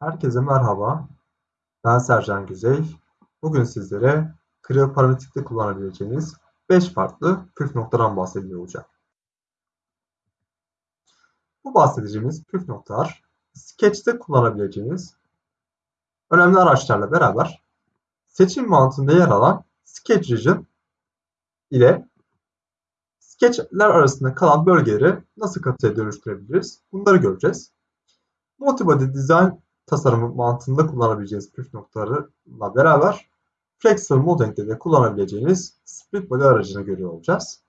Herkese merhaba. Ben Sercan Güzey. Bugün sizlere krioparametrikte kullanabileceğiniz 5 farklı püf noktadan bahsediyor olacağım. Bu bahsedeceğimiz püf noktalar Sketch'te kullanabileceğiniz önemli araçlarla beraber seçim mantığında yer alan Sketch Region ile Sketch'ler arasında kalan bölgeleri nasıl katıya dönüştürebiliriz? Bunları göreceğiz. Multibody Design tasarımı mantığında kullanabileceğiniz püf noktalarıyla beraber Flexible Modeling'de de kullanabileceğiniz Split Body aracını görüyor olacağız.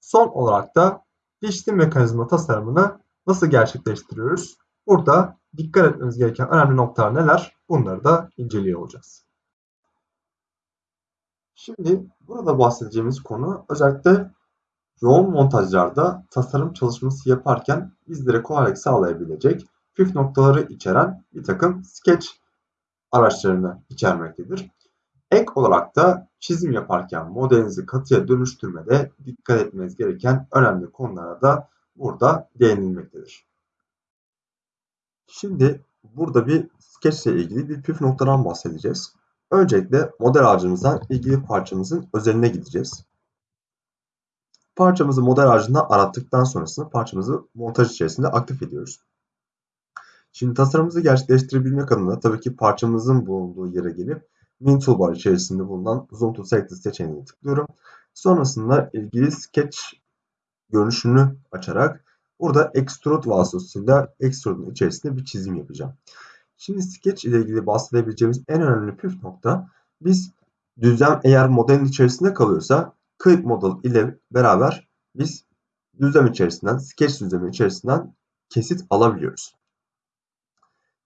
Son olarak da dişli mekanizma tasarımını nasıl gerçekleştiriyoruz? Burada dikkat etmemiz gereken önemli noktalar neler? Bunları da inceliyor olacağız. Şimdi burada bahsedeceğimiz konu özellikle yoğun montajlarda tasarım çalışması yaparken bizlere kolaylık sağlayabilecek püf noktaları içeren bir takım sketch araçlarını içermektedir. Ek olarak da çizim yaparken modelinizi katıya dönüştürmede dikkat etmeniz gereken önemli konulara da burada değinilmektedir. Şimdi burada bir sketch ile ilgili bir püf noktadan bahsedeceğiz. Öncelikle model ağacımızdan ilgili parçamızın özeline gideceğiz. Parçamızı model ağacında arattıktan sonrasında parçamızı montaj içerisinde aktif ediyoruz. Şimdi tasarımımızı gerçekleştirebilmek adına tabii ki parçamızın bulunduğu yere gelip Min Toolbar içerisinde bulunan Zoom to Selected seçeneğine tıklıyorum. Sonrasında ilgili sketch görünüşünü açarak burada Extrude vasıtasıyla Extrude'un içerisinde bir çizim yapacağım. Şimdi sketch ile ilgili bahsedebileceğimiz en önemli püf nokta biz düzlem eğer modelin içerisinde kalıyorsa Clip Model ile beraber biz düzlem içerisinden, sketch düzlemi içerisinden kesit alabiliyoruz.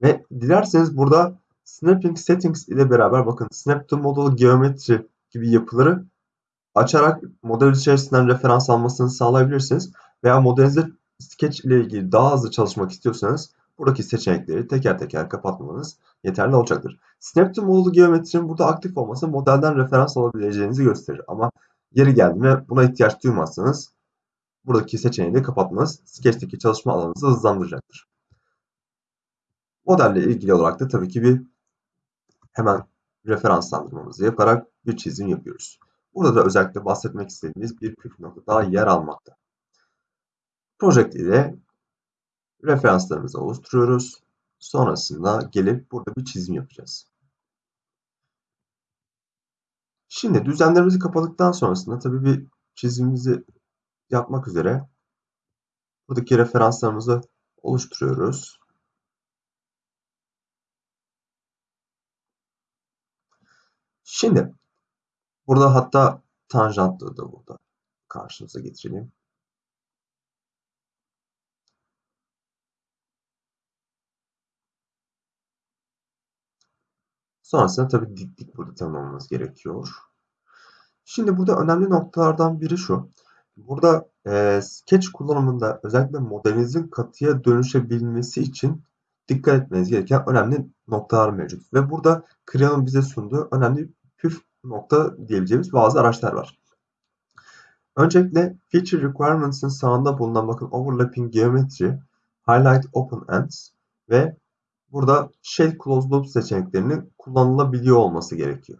Ve dilerseniz burada Snapping Settings ile beraber bakın Snap to Model Geometry gibi yapıları açarak model içerisinden referans almasını sağlayabilirsiniz. Veya modelinizde Sketch ile ilgili daha hızlı çalışmak istiyorsanız buradaki seçenekleri teker teker kapatmanız yeterli olacaktır. Snap to Model Geometry'nin burada aktif olması modelden referans alabileceğinizi gösterir. Ama yeri geldiğinde buna ihtiyaç duymazsanız buradaki seçeneği de kapatmanız Sketch'teki çalışma alanınızı hızlandıracaktır. Modelle ilgili olarak da tabii ki bir hemen referanslandırmamızı yaparak bir çizim yapıyoruz. Burada da özellikle bahsetmek istediğimiz bir püf nokta daha yer almakta. Project ile referanslarımızı oluşturuyoruz. Sonrasında gelip burada bir çizim yapacağız. Şimdi düzenlerimizi kapadıktan sonrasında tabii bir çizimimizi yapmak üzere buradaki referanslarımızı oluşturuyoruz. Şimdi burada hatta tanjantlı da burada karşımıza getirelim. Sonrasında tabii diklik burada tanımlamamız gerekiyor. Şimdi burada önemli noktalardan biri şu. Burada e, sketch kullanımında özellikle modelinizin katıya dönüşebilmesi için dikkat etmeniz gereken önemli noktalar mevcut. Ve burada Creo'nun bize sunduğu önemli püf nokta diyebileceğimiz bazı araçlar var. Öncelikle Feature Requirements'ın sağında bulunan bakın Overlapping Geometry, Highlight Open Ends ve burada Shade Closed Loop seçeneklerinin kullanılabiliyor olması gerekiyor.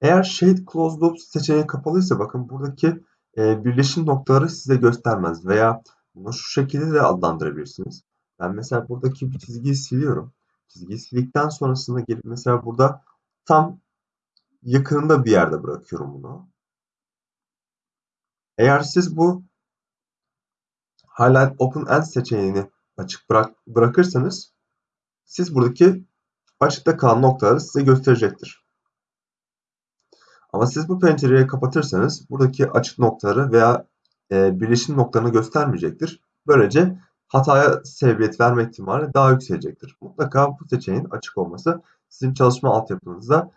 Eğer Shade Closed Loop seçeneği kapalıysa bakın buradaki e, birleşim noktaları size göstermez veya bunu şu şekilde de adlandırabilirsiniz. Ben mesela buradaki bir çizgiyi siliyorum. Çizgiyi sildikten sonrasında gelip mesela burada tam yakınında bir yerde bırakıyorum bunu. Eğer siz bu Highlight Open End seçeneğini açık bırak bırakırsanız siz buradaki açıkta kalan noktaları size gösterecektir. Ama siz bu pencereyi kapatırsanız buradaki açık noktaları veya e, birleşim noktalarını göstermeyecektir. Böylece hataya sebebiyet verme ihtimali daha yükselecektir. Mutlaka bu seçeneğin açık olması sizin çalışma altyapınızda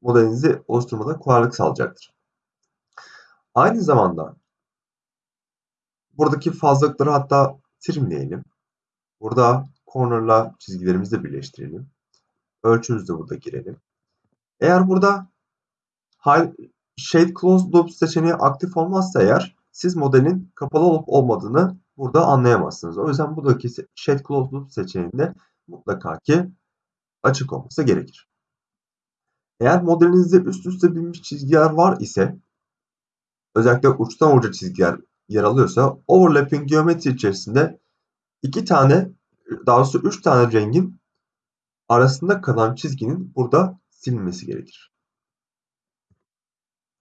modelinizi oluşturmada kolaylık sağlayacaktır. Aynı zamanda buradaki fazlalıkları hatta trimleyelim. Burada corner'la çizgilerimizi de birleştirelim. Ölçümüzü de burada girelim. Eğer burada Shade Closed Loop seçeneği aktif olmazsa eğer siz modelin kapalı olup olmadığını burada anlayamazsınız. O yüzden buradaki Shade Closed Loop seçeneğinde mutlaka ki açık olması gerekir. Eğer modelinizde üst üste binmiş çizgiler var ise özellikle uçtan uca çizgiler yer alıyorsa overlapping geometri içerisinde iki tane daha doğrusu üç tane rengin arasında kalan çizginin burada silinmesi gerekir.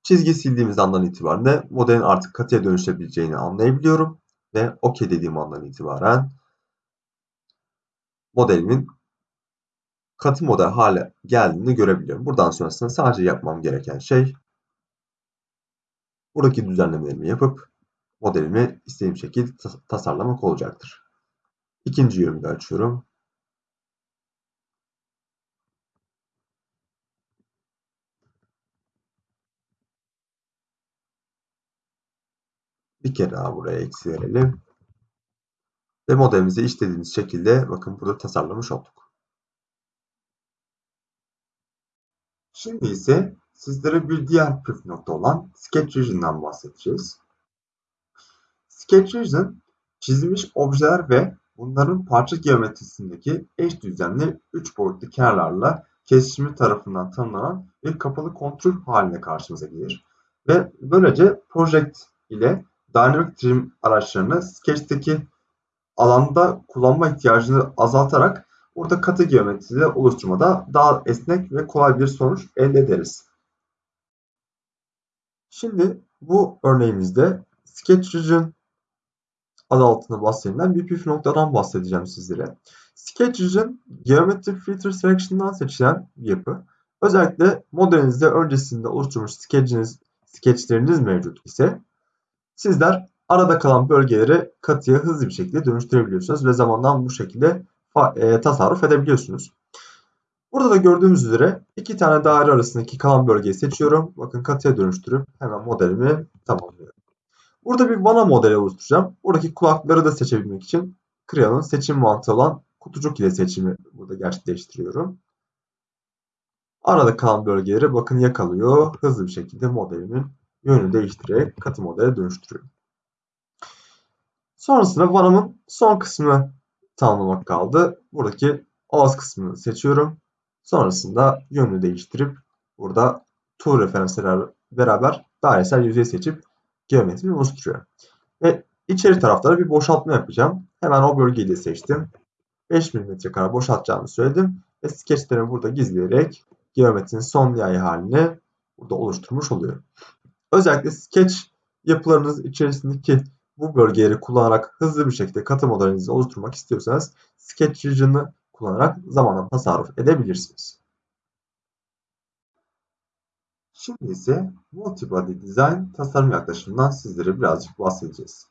Çizgi sildiğimiz andan itibaren modelin artık katıya dönüşebileceğini anlayabiliyorum ve OK dediğim andan itibaren modelimin katı model hale geldiğini görebiliyorum. Buradan sonrasında sadece yapmam gereken şey buradaki düzenlemelerimi yapıp modelimi istediğim şekilde tasarlamak olacaktır. İkinci yönümü de açıyorum. Bir kere daha buraya eksi verelim. Ve modelimizi istediğimiz şekilde bakın burada tasarlamış olduk. Şimdi ise sizlere bir diğer püf nokta olan Sketch Region'dan bahsedeceğiz. Sketch Region çizilmiş objeler ve bunların parça geometrisindeki eş düzenli 3 boyutlu kenarlarla kesişimi tarafından tanımlanan bir kapalı kontrol haline karşımıza gelir. Ve böylece Project ile Dynamic Trim araçlarını Sketch'teki alanda kullanma ihtiyacını azaltarak burada katı geometride oluşturmada daha esnek ve kolay bir sonuç elde ederiz. Şimdi bu örneğimizde Sketch Region adı altında bahsedilen bir püf noktadan bahsedeceğim sizlere. Sketch Region Geometry Filter Selection'dan seçilen bir yapı. Özellikle modelinizde öncesinde oluşturmuş sketchiniz, sketchleriniz mevcut ise sizler arada kalan bölgeleri katıya hızlı bir şekilde dönüştürebiliyorsunuz ve zamandan bu şekilde e, tasarruf edebiliyorsunuz. Burada da gördüğümüz üzere iki tane daire arasındaki kalan bölgeyi seçiyorum. Bakın katıya dönüştürüp hemen modelimi tamamlıyorum. Burada bir vana modeli oluşturacağım. Buradaki kulakları da seçebilmek için Creo'nun seçim mantığı olan kutucuk ile seçimi burada gerçekleştiriyorum. Arada kalan bölgeleri bakın yakalıyor. Hızlı bir şekilde modelimin yönünü değiştirerek katı modele dönüştürüyorum. Sonrasında vanamın son kısmını tamamlamak kaldı. Buradaki ağız kısmını seçiyorum. Sonrasında yönünü değiştirip burada tool referansları beraber dairesel yüzey seçip geometriyi oluşturuyor. Ve içeri taraflara bir boşaltma yapacağım. Hemen o bölgeyi de seçtim. 5 mm kadar boşaltacağımı söyledim. Ve skeçlerimi burada gizleyerek geometrinin son nihai halini burada oluşturmuş oluyorum. Özellikle sketch yapılarınız içerisindeki bu bölgeleri kullanarak hızlı bir şekilde katı modelinizi oluşturmak istiyorsanız Sketch Region'ı kullanarak zamanla tasarruf edebilirsiniz. Şimdi ise Multibody Design tasarım yaklaşımından sizlere birazcık bahsedeceğiz.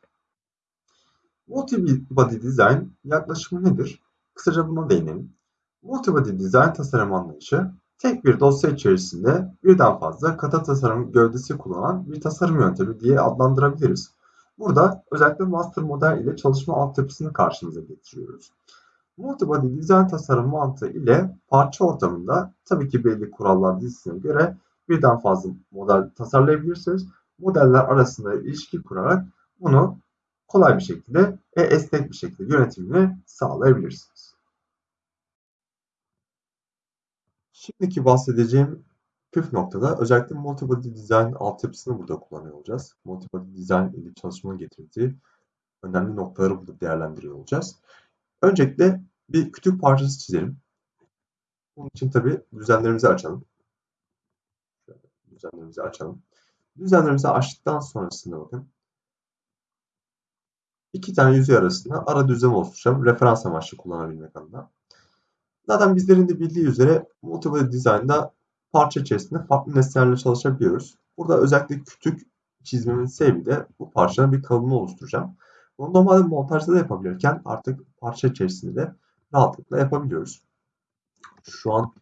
Multibody Design yaklaşımı nedir? Kısaca buna değinelim. Multibody Design tasarım anlayışı tek bir dosya içerisinde birden fazla kata tasarım gövdesi kullanan bir tasarım yöntemi diye adlandırabiliriz. Burada özellikle master model ile çalışma altyapısını karşımıza getiriyoruz. Multibody dizayn tasarım mantığı ile parça ortamında tabii ki belli kurallar dizisine göre birden fazla model tasarlayabilirsiniz. Modeller arasında ilişki kurarak bunu kolay bir şekilde ve esnek bir şekilde yönetimini sağlayabilirsiniz. Şimdiki bahsedeceğim püf noktada özellikle multibody design altyapısını burada kullanıyor olacağız. Multibody design ile çalışmanın getirdiği önemli noktaları burada değerlendiriyor olacağız. Öncelikle bir kütük parçası çizelim. Bunun için tabi düzenlerimizi açalım. Düzenlerimizi açalım. Düzenlerimizi açtıktan sonrasında bakın. iki tane yüzey arasında ara düzen oluşturacağım. Referans amaçlı kullanabilmek adına. Zaten bizlerin de bildiği üzere Multibody Design'da parça içerisinde farklı nesnelerle çalışabiliyoruz. Burada özellikle kütük çizmemin sebebi de bu parçanın bir kalıbını oluşturacağım. Bunu normalde montajda da yapabilirken artık parça içerisinde de rahatlıkla yapabiliyoruz. Şu an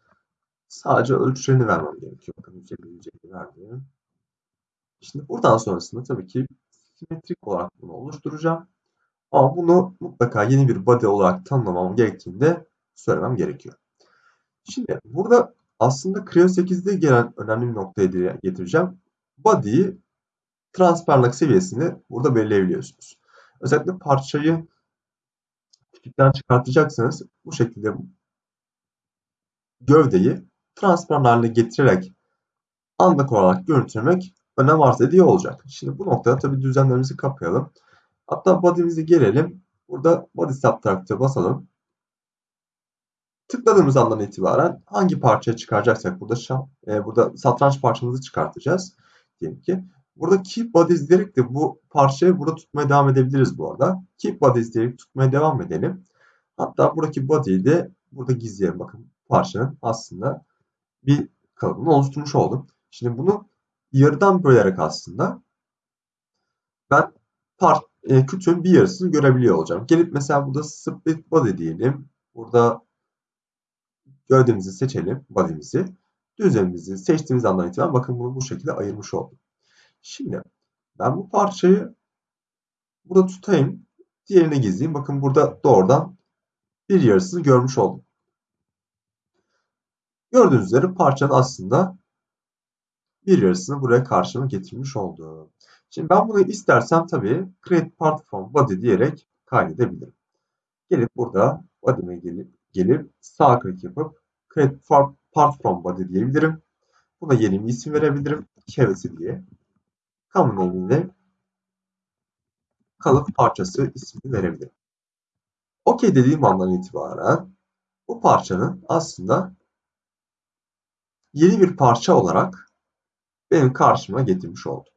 sadece ölçülerini vermem gerekiyor. Bakın 150 150 verdim. Şimdi buradan sonrasında tabii ki simetrik olarak bunu oluşturacağım. Ama bunu mutlaka yeni bir body olarak tanımlamam gerektiğini de söylemem gerekiyor. Şimdi burada aslında Creo 8'de gelen önemli bir noktaya getireceğim. Body'yi transparentlik seviyesini burada belirleyebiliyorsunuz. Özellikle parçayı kütükten çıkartacaksınız. Bu şekilde gövdeyi transparan haline getirerek anlık olarak görüntülemek önem arz ediyor olacak. Şimdi bu noktada tabii düzenlerimizi kapayalım. Hatta body'mizi gelelim. Burada body subtract'a basalım. Tıkladığımız andan itibaren hangi parçaya çıkaracaksak burada e, burada satranç parçamızı çıkartacağız. Diyelim ki. Burada keep bodies diyerek de bu parçayı burada tutmaya devam edebiliriz bu arada. Keep bodies diyerek tutmaya devam edelim. Hatta buradaki body'yi de burada gizleyelim. Bakın parçanın aslında bir kalıbını oluşturmuş oldum. Şimdi bunu yarıdan bölerek aslında ben part, e, kütüğün bir yarısını görebiliyor olacağım. Gelip mesela burada split body diyelim. Burada gövdemizi seçelim, body'mizi. Düzlemimizi seçtiğimiz andan itibaren bakın bunu bu şekilde ayırmış oldum. Şimdi ben bu parçayı burada tutayım. Diğerini gizleyeyim. Bakın burada doğrudan bir yarısını görmüş oldum. Gördüğünüz üzere parçanın aslında bir yarısını buraya karşıma getirmiş oldu. Şimdi ben bunu istersem tabii create part from body diyerek kaydedebilirim. Gelip burada body'me gelip, gelip sağ klik yapıp create part from body diyebilirim. Buna yeni bir isim verebilirim. Cavity diye. Common name'inde kalıp parçası ismini verebilirim. OK dediğim andan itibaren bu parçanın aslında yeni bir parça olarak benim karşıma getirmiş oldu.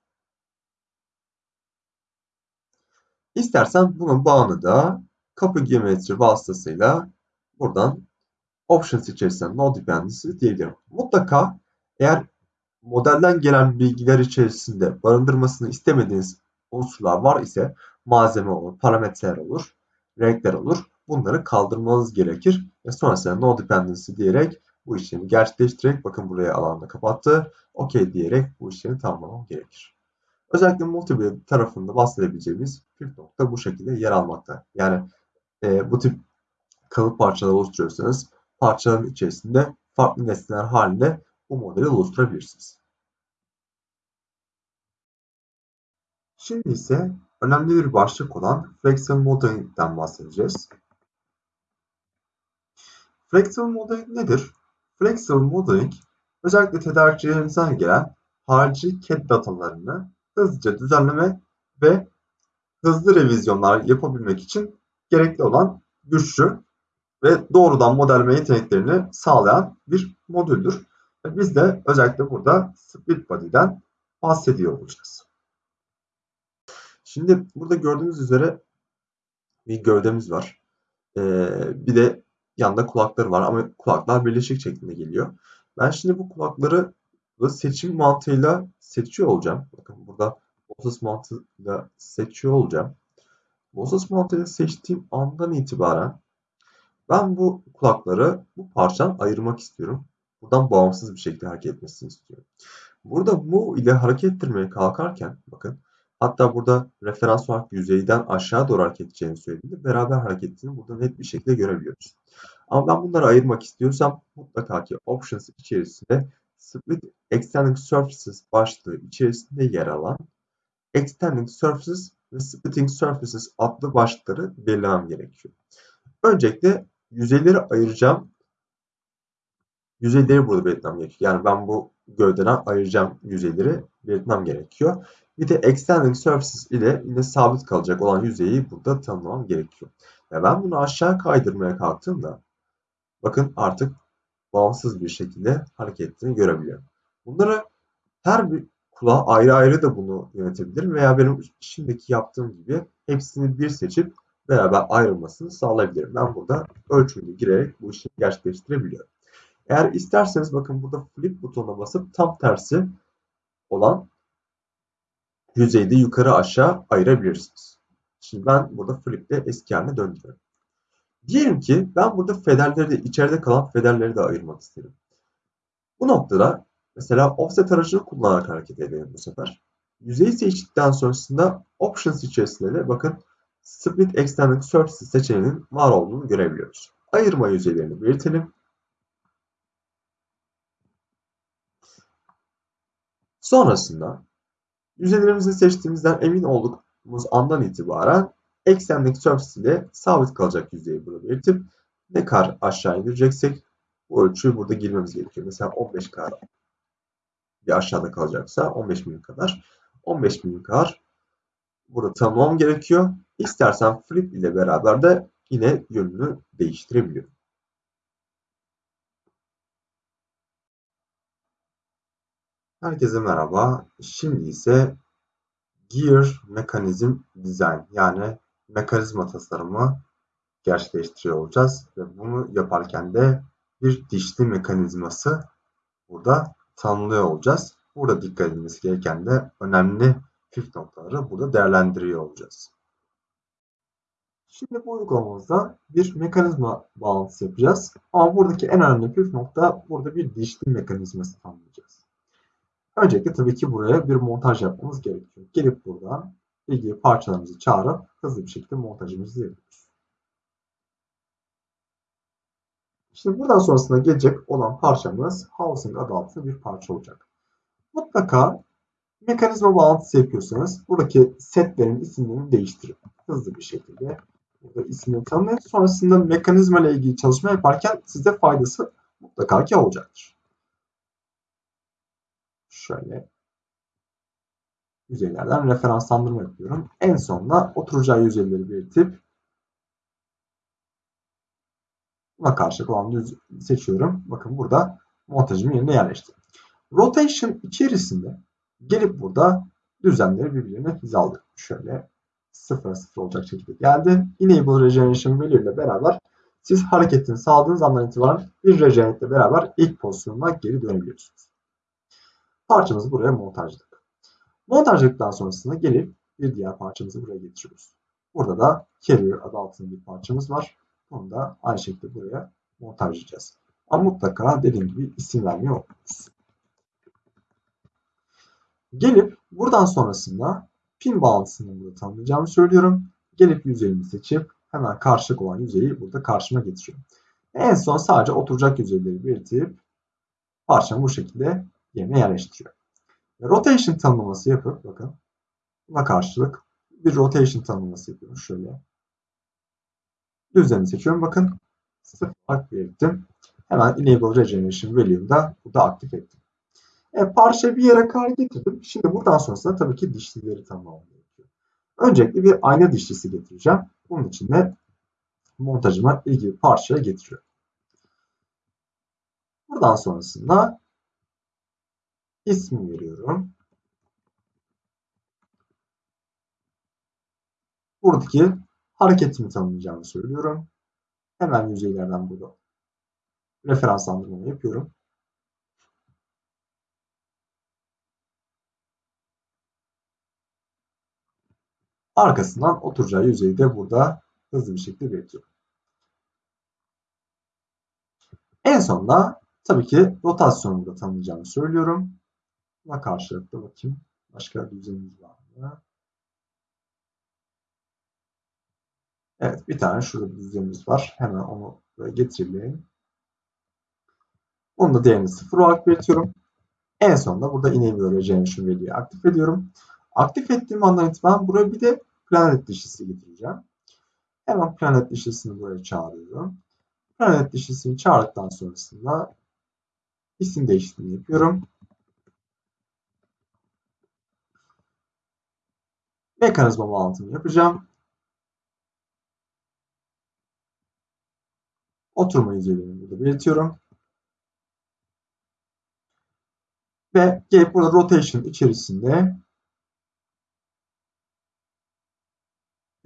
İstersen bunun bağını da kapı geometri vasıtasıyla buradan options içerisinden no dependency diyebilirim. Mutlaka eğer modelden gelen bilgiler içerisinde barındırmasını istemediğiniz unsurlar var ise malzeme olur, parametreler olur, renkler olur. Bunları kaldırmanız gerekir. Ve sonrasında no dependency diyerek bu işlemi gerçekleştirerek bakın buraya alanını kapattı. OK diyerek bu işlemi tamamlamam gerekir. Özellikle multiplayer tarafında bahsedebileceğimiz püf nokta bu şekilde yer almakta. Yani e, bu tip kalıp parçalar oluşturuyorsanız parçaların içerisinde farklı nesneler halinde bu modeli oluşturabilirsiniz. Şimdi ise önemli bir başlık olan Flexible Modeling'den bahsedeceğiz. Flexible Modeling nedir? Flexible Modeling özellikle tedarikçilerimizden gelen harici CAD datalarını hızlıca düzenleme ve hızlı revizyonlar yapabilmek için gerekli olan güçlü ve doğrudan modelleme yeteneklerini sağlayan bir modüldür. Biz de özellikle burada split body'den bahsediyor olacağız. Şimdi burada gördüğünüz üzere bir gövdemiz var. Ee, bir de yanında kulakları var ama kulaklar birleşik şeklinde geliyor. Ben şimdi bu kulakları seçim mantığıyla seçiyor olacağım. Bakın burada Moses mantığıyla seçiyor olacağım. Moses mantığıyla seçtiğim andan itibaren ben bu kulakları bu parçadan ayırmak istiyorum. Buradan bağımsız bir şekilde hareket etmesini istiyorum. Burada bu ile hareket ettirmeye kalkarken bakın hatta burada referans olarak yüzeyden aşağı doğru hareket edeceğini söylediğinde beraber hareket ettiğini burada net bir şekilde görebiliyoruz. Ama ben bunları ayırmak istiyorsam mutlaka ki Options içerisinde Split Extending Surfaces başlığı içerisinde yer alan Extending Surfaces ve Splitting Surfaces adlı başlıkları belirlemem gerekiyor. Öncelikle yüzeyleri ayıracağım. Yüzeyleri burada belirtmem gerekiyor. Yani ben bu gövdeden ayıracağım yüzeyleri belirtmem gerekiyor. Bir de extending surfaces ile yine sabit kalacak olan yüzeyi burada tanımlamam gerekiyor. Ve ben bunu aşağı kaydırmaya kalktığımda bakın artık bağımsız bir şekilde hareket ettiğini görebiliyorum. Bunları her bir kulağa ayrı ayrı da bunu yönetebilirim veya benim şimdiki yaptığım gibi hepsini bir seçip beraber ayrılmasını sağlayabilirim. Ben burada ölçümünü girerek bu işi gerçekleştirebiliyorum. Eğer isterseniz bakın burada flip butonuna basıp tam tersi olan yüzeyde yukarı aşağı ayırabilirsiniz. Şimdi ben burada flip'te eski haline döndürüyorum. Diyelim ki ben burada federleri de içeride kalan federleri de ayırmak isterim. Bu noktada mesela offset aracını kullanarak hareket edelim bu sefer. Yüzeyi seçtikten sonrasında options içerisinde de bakın split extended surface seçeneğinin var olduğunu görebiliyoruz. Ayırma yüzeylerini belirtelim. Sonrasında yüzeylerimizi seçtiğimizden emin olduğumuz andan itibaren extending surface ile sabit kalacak yüzeyi burada belirtip ne kadar aşağı indireceksek o ölçüyü burada girmemiz gerekiyor. Mesela 15 kadar bir aşağıda kalacaksa 15 milim kadar 15 milim kadar burada tanımlamam gerekiyor. İstersen flip ile beraber de yine yönünü değiştirebiliyorum. Herkese merhaba. Şimdi ise Gear Mechanism Design yani mekanizma tasarımı gerçekleştiriyor olacağız. Ve bunu yaparken de bir dişli mekanizması burada tanımlıyor olacağız. Burada dikkat edilmesi gereken de önemli püf noktaları burada değerlendiriyor olacağız. Şimdi bu uygulamamızda bir mekanizma bağlantısı yapacağız. Ama buradaki en önemli püf nokta burada bir dişli mekanizması tanımlayacağız. Öncelikle tabii ki buraya bir montaj yapmamız gerekiyor. Gelip buradan ilgili parçalarımızı çağırıp hızlı bir şekilde montajımızı yapıyoruz. Şimdi buradan sonrasında gelecek olan parçamız housing adı altında bir parça olacak. Mutlaka mekanizma bağlantısı yapıyorsanız buradaki setlerin isimlerini değiştirin. Hızlı bir şekilde burada ismini tanımlayın. Sonrasında mekanizma ile ilgili çalışma yaparken size faydası mutlaka ki olacaktır. Şöyle yüzeylerden referanslandırma yapıyorum. En sonunda oturacağı yüzeyleri belirtip buna karşılık olan düz seçiyorum. Bakın burada montajımı yerine yerleştirdim. Rotation içerisinde gelip burada düzenleri birbirine hizaladık. Şöyle 0 0 olacak şekilde geldi. Enable Regeneration Value ile beraber siz hareketini sağladığınız andan itibaren bir regenerate ile beraber ilk pozisyonuna geri dönebiliyorsunuz. Parçamızı buraya montajladık. Montajladıktan sonrasında gelip bir diğer parçamızı buraya getiriyoruz. Burada da Carrier adı altında bir parçamız var. Onu da aynı şekilde buraya montajlayacağız. Ama mutlaka dediğim gibi isim vermeyi unutmuyoruz. Gelip buradan sonrasında pin bağlantısını burada tanımlayacağımı söylüyorum. Gelip yüzeyimi seçip hemen karşılık olan yüzeyi burada karşıma getiriyorum. En son sadece oturacak yüzeyleri belirtip parçamı bu şekilde yerine yerleştiriyor. Rotation tanımlaması yapıp bakın buna karşılık bir rotation tanımlaması yapıyorum. Şöyle düzlemi seçiyorum. Bakın sıfır olarak belirttim. Hemen Enable Regeneration Value'yu da burada aktif ettim. E, parça bir yere kadar getirdim. Şimdi buradan sonrasında tabii ki dişlileri gerekiyor. Öncelikle bir ayna dişlisi getireceğim. Bunun için de montajıma ilgili parçaya getiriyorum. Buradan sonrasında ismi veriyorum. Buradaki hareketimi tanımlayacağımı söylüyorum. Hemen yüzeylerden burada referanslandırma yapıyorum. Arkasından oturacağı yüzeyi de burada hızlı bir şekilde belirtiyorum. En sonunda tabii ki rotasyonunu da tanımlayacağımı söylüyorum. Buna karşılıklı bakayım. Başka bir düzenimiz var mı? Evet bir tane şurada bir düzenimiz var. Hemen onu getirelim. Onu da değerini 0 olarak belirtiyorum. En sonunda burada enable regeneration value'yi aktif ediyorum. Aktif ettiğim andan itibaren buraya bir de planet dişlisi getireceğim. Hemen planet dişlisini buraya çağırıyorum. Planet dişlisini çağırdıktan sonrasında isim değişikliğini yapıyorum. Mekanizma bağlantımı yapacağım. Oturma yüzeylerini burada belirtiyorum. Ve gelip burada rotation içerisinde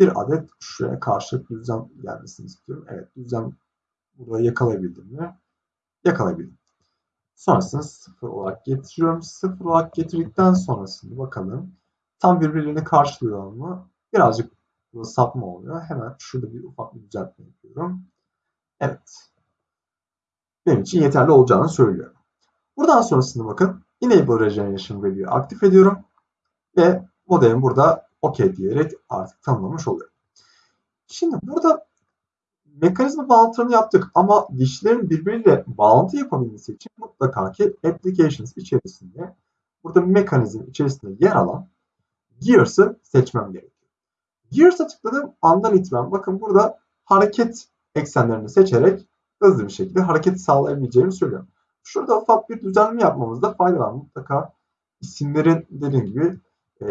bir adet şuraya karşılık düzlem gelmesini istiyorum. Evet düzlem burada yakalayabildim mi? Yakalayabildim. Sonrasında sıfır olarak getiriyorum. Sıfır olarak getirdikten sonrasında bakalım tam birbirlerini karşılıyor mu? Birazcık burada sapma oluyor. Hemen şurada bir ufak bir düzeltme yapıyorum. Evet. Benim için yeterli olacağını söylüyorum. Buradan sonrasında bakın Enable Regeneration Value'yu aktif ediyorum. Ve modemi burada OK diyerek artık tanımlamış oluyorum. Şimdi burada mekanizma bağlantılarını yaptık ama dişlerin birbiriyle bağlantı yapabilmesi için mutlaka ki applications içerisinde burada mekanizm içerisinde yer alan Gears'ı seçmem gerekiyor. Gears'a tıkladığım andan itibaren bakın burada hareket eksenlerini seçerek hızlı bir şekilde hareket sağlayabileceğimi söylüyorum. Şurada ufak bir düzenleme yapmamızda fayda var. Mutlaka isimlerin dediğim gibi e,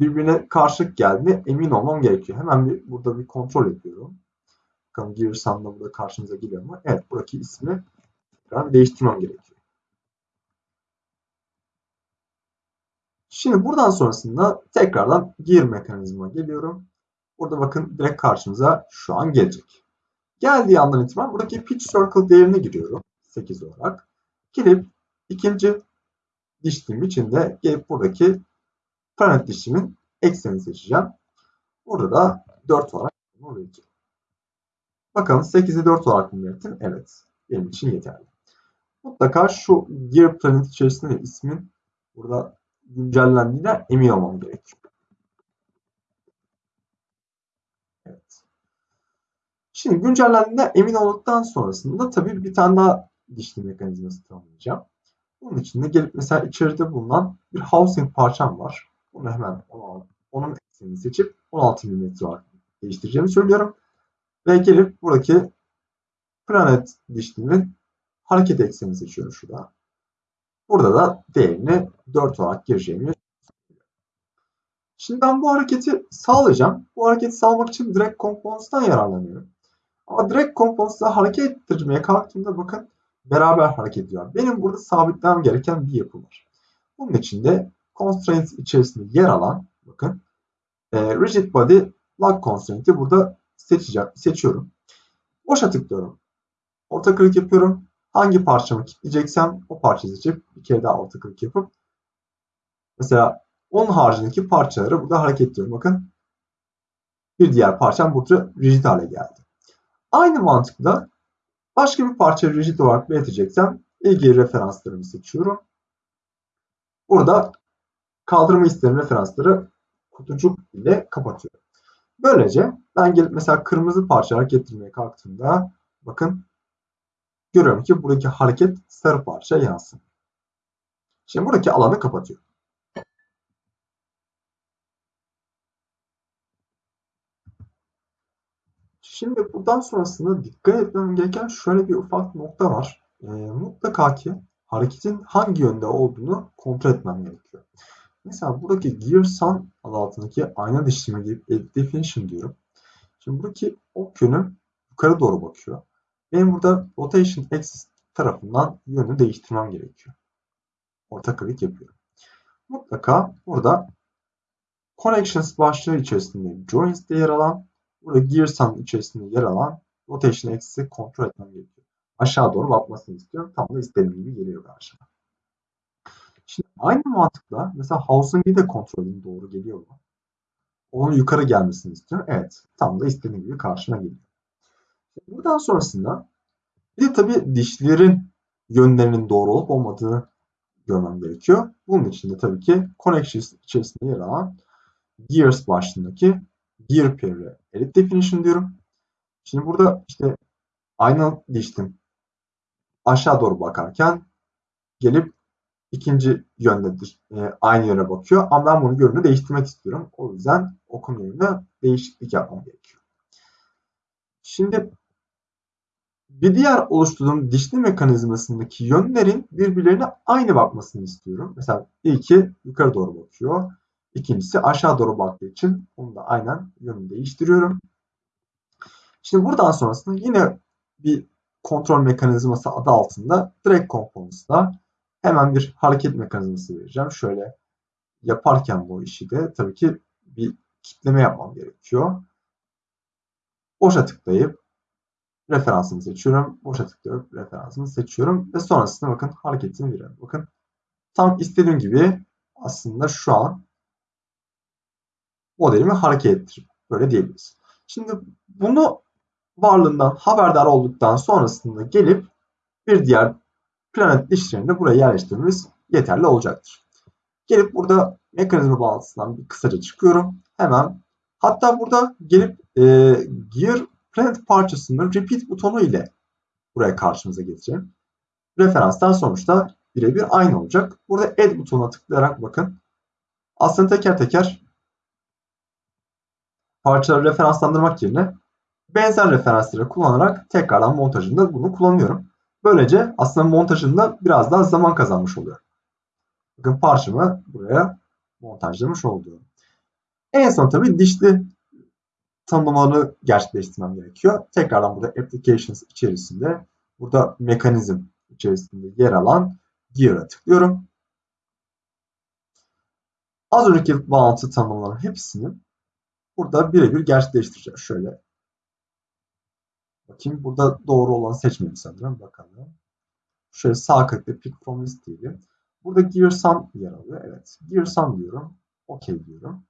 birbirine karşılık geldiğine emin olmam gerekiyor. Hemen bir burada bir kontrol ediyorum. Bakalım Gearsun'da burada karşımıza geliyor mu? Evet buradaki ismi tekrar değiştirmem gerekiyor. Şimdi buradan sonrasında tekrardan gear mekanizma geliyorum. Burada bakın direkt karşımıza şu an gelecek. Geldiği andan itibaren buradaki pitch circle değerine giriyorum. 8 olarak. Gelip ikinci dişlim içinde gelip buradaki planet dişlimin eksenini seçeceğim. Burada da 4 olarak vereceğim. Bakalım 8'i 4 olarak mı belirttim? Evet. Benim için yeterli. Mutlaka şu Gear Planet içerisinde ismin burada güncellendiğine emin olmam gerekiyor. Evet. Şimdi güncellendiğine emin olduktan sonrasında tabii bir tane daha dişli mekanizması tanımlayacağım. Bunun için de gelip mesela içeride bulunan bir housing parçam var. Bunu hemen onun eksenini seçip 16 mm olarak değiştireceğimi söylüyorum. Ve gelip buradaki planet dişliğinin hareket eksenini seçiyorum şurada. Burada da değerini 4 olarak gireceğimi Şimdi ben bu hareketi sağlayacağım. Bu hareketi sağlamak için direkt components'tan yararlanıyorum. Ama direkt components'la hareket ettirmeye kalktığımda bakın beraber hareket ediyor. Benim burada sabitlemem gereken bir yapı var. Bunun için de constraints içerisinde yer alan bakın e, rigid body lock constraint'i burada seçeceğim, seçiyorum. Boşa tıklıyorum. Orta klik yapıyorum. Hangi parçamı kilitleyeceksem o parçayı seçip bir kere daha orta klik yapıp mesela onun haricindeki parçaları burada hareket ediyorum. Bakın bir diğer parçam burada rigid hale geldi. Aynı mantıkla başka bir parça rigid olarak belirteceksem ilgili referanslarımı seçiyorum. Burada kaldırma isterim referansları kutucuk ile kapatıyorum. Böylece ben gelip mesela kırmızı parça hareket ettirmeye kalktığımda bakın görüyorum ki buradaki hareket sarı parça yansın. Şimdi buradaki alanı kapatıyorum. Şimdi buradan sonrasında dikkat etmem gereken şöyle bir ufak nokta var. E, mutlaka ki hareketin hangi yönde olduğunu kontrol etmem gerekiyor. Mesela buradaki Gear Sun adı altındaki ayna dişleme gibi Edit Definition diyorum. Şimdi buradaki ok yönü yukarı doğru bakıyor. Benim burada Rotation Axis tarafından yönü değiştirmem gerekiyor. Orta klik yapıyorum. Mutlaka burada Connections başlığı içerisinde Joins'te yer alan, burada Gear Sun içerisinde yer alan Rotation Axis'i kontrol etmem gerekiyor. Aşağı doğru bakmasını istiyorum. Tam da istediğim gibi geliyor karşıma. Şimdi aynı mantıkla mesela Housing'i de kontrolün doğru geliyor mu? Onun yukarı gelmesini istiyorum. Evet. Tam da istediğim gibi karşıma geliyor. Buradan sonrasında bir de tabii dişlerin yönlerinin doğru olup olmadığını görmem gerekiyor. Bunun için de tabii ki Connections içerisinde yer alan Gears başlığındaki Gear Pair'e Edit Definition diyorum. Şimdi burada işte aynı diştim aşağı doğru bakarken gelip ikinci yöndedir. E, aynı yöne bakıyor. Ama ben bunu yönünü değiştirmek istiyorum. O yüzden okuma yönünde değişiklik yapmam gerekiyor. Şimdi bir diğer oluşturduğum dişli mekanizmasındaki yönlerin birbirlerine aynı bakmasını istiyorum. Mesela ilki yukarı doğru bakıyor. İkincisi aşağı doğru baktığı için onu da aynen yönünü değiştiriyorum. Şimdi buradan sonrasında yine bir kontrol mekanizması adı altında direct components'da hemen bir hareket mekanizması vereceğim. Şöyle yaparken bu işi de tabii ki bir kitleme yapmam gerekiyor. Boşa tıklayıp referansımı seçiyorum. Boşa tıklayıp referansımı seçiyorum. Ve sonrasında bakın hareketini veriyorum. Bakın tam istediğim gibi aslında şu an modelimi hareket ettirip böyle diyebiliriz. Şimdi bunu varlığından haberdar olduktan sonrasında gelip bir diğer planet dişlerini buraya yerleştirmemiz yeterli olacaktır. Gelip burada mekanizma bağlantısından bir kısaca çıkıyorum. Hemen hatta burada gelip e, Gear Planet parçasının Repeat butonu ile buraya karşımıza getireceğim. Referanslar sonuçta birebir aynı olacak. Burada Add butonuna tıklayarak bakın. Aslında teker teker parçaları referanslandırmak yerine benzer referansları kullanarak tekrardan montajında bunu kullanıyorum. Böylece aslında montajında biraz daha zaman kazanmış oluyorum. Bakın parçamı buraya montajlamış oldum. En son tabii dişli tanımlamaları gerçekleştirmem gerekiyor. Tekrardan burada applications içerisinde burada mekanizm içerisinde yer alan gear'a tıklıyorum. Az önceki bağlantı tanımlarının hepsini burada birebir gerçekleştireceğim. Şöyle bakayım. Burada doğru olanı seçmedim sanırım. Bakalım. Şöyle sağ tıkla pick from list diyelim. Burada gear sum yer alıyor. Evet. Gear sum diyorum. OK diyorum.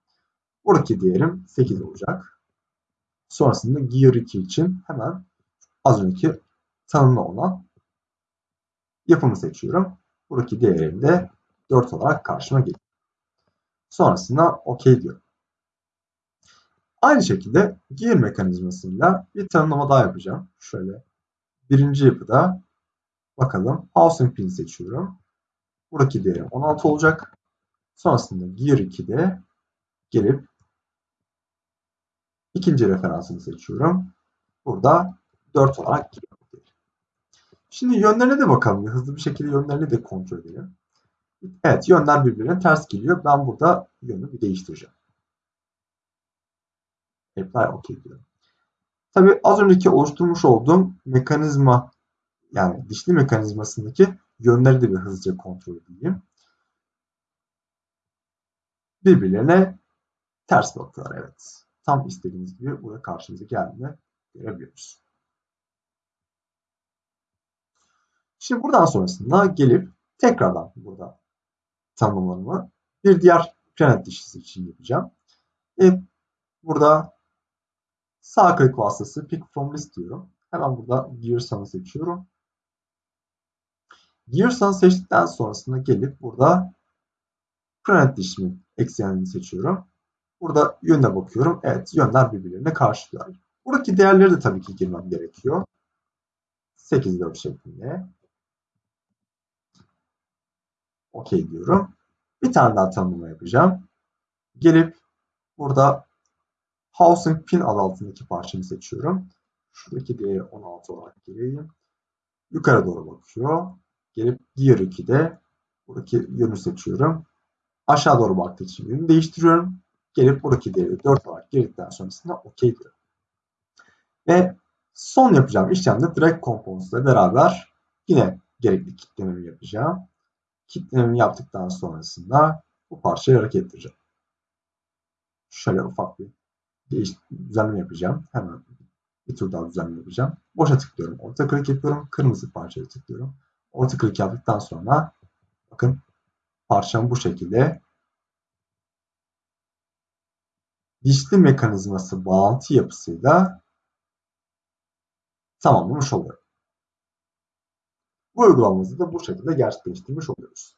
Buradaki değerim 8 olacak. Sonrasında Gear 2 için hemen az önceki tanımlı olan yapımı seçiyorum. Buradaki değerim de 4 olarak karşıma geliyor. Sonrasında OK diyorum. Aynı şekilde gear mekanizmasıyla bir tanımlama daha yapacağım. Şöyle birinci yapıda bakalım housing pin seçiyorum. Buradaki değerim 16 olacak. Sonrasında gear 2'de gelip ikinci referansını seçiyorum. Burada 4 olarak giriyor. Şimdi yönlerine de bakalım. Hızlı bir şekilde yönlerini de kontrol edelim. Evet yönler birbirine ters geliyor. Ben burada yönü bir değiştireceğim. Apply OK diyorum. Tabi az önceki oluşturmuş olduğum mekanizma yani dişli mekanizmasındaki yönleri de bir hızlıca kontrol edeyim. Birbirlerine ters bakıyorlar evet. Tam istediğimiz gibi burada karşımıza geldiğini görebiliyoruz. Şimdi buradan sonrasında gelip tekrardan burada tanımlarımı bir diğer planet dişlisi için yapacağım. E, burada sağ klik vasıtası pick from list diyorum. Hemen burada gear sun'ı seçiyorum. Gear sun'ı seçtikten sonrasında gelip burada planet dişimin eksenini seçiyorum. Burada yöne bakıyorum. Evet yönler birbirlerine karşılıyor. Buradaki değerleri de tabii ki girmem gerekiyor. 8 4 şeklinde. OK diyorum. Bir tane daha tanımlama yapacağım. Gelip burada Housing Pin adı altındaki parçamı seçiyorum. Şuradaki değeri 16 olarak gireyim. Yukarı doğru bakıyor. Gelip Gear 2'de buradaki yönü seçiyorum. Aşağı doğru baktığı için yönü değiştiriyorum. Gelip buradaki değeri 4 olarak girdikten sonrasında OK diyorum. Ve son yapacağım işlemde Drag Components ile beraber yine gerekli kitlememi yapacağım kitlememi yaptıktan sonrasında bu parçayı hareket ettireceğim. Şöyle ufak bir değiş, düzenleme yapacağım. Hemen bir tur daha düzenleme yapacağım. Boşa tıklıyorum. Orta klik yapıyorum. Kırmızı parçaya tıklıyorum. Orta klik yaptıktan sonra bakın parçam bu şekilde dişli mekanizması bağlantı yapısıyla tamamlamış oluyorum. Bu uygulamamızı da bu şekilde gerçekleştirmiş oluyoruz.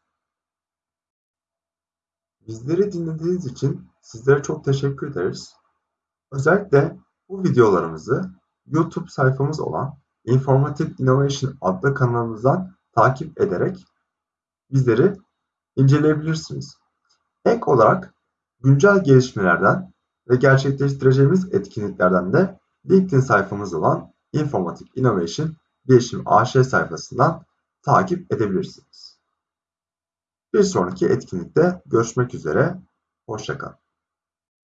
Bizleri dinlediğiniz için sizlere çok teşekkür ederiz. Özellikle bu videolarımızı YouTube sayfamız olan Informative Innovation adlı kanalımızdan takip ederek bizleri inceleyebilirsiniz. Ek olarak güncel gelişmelerden ve gerçekleştireceğimiz etkinliklerden de LinkedIn sayfamız olan Informative Innovation Bilişim AŞ sayfasından takip edebilirsiniz. Bir sonraki etkinlikte görüşmek üzere, hoşçakalın.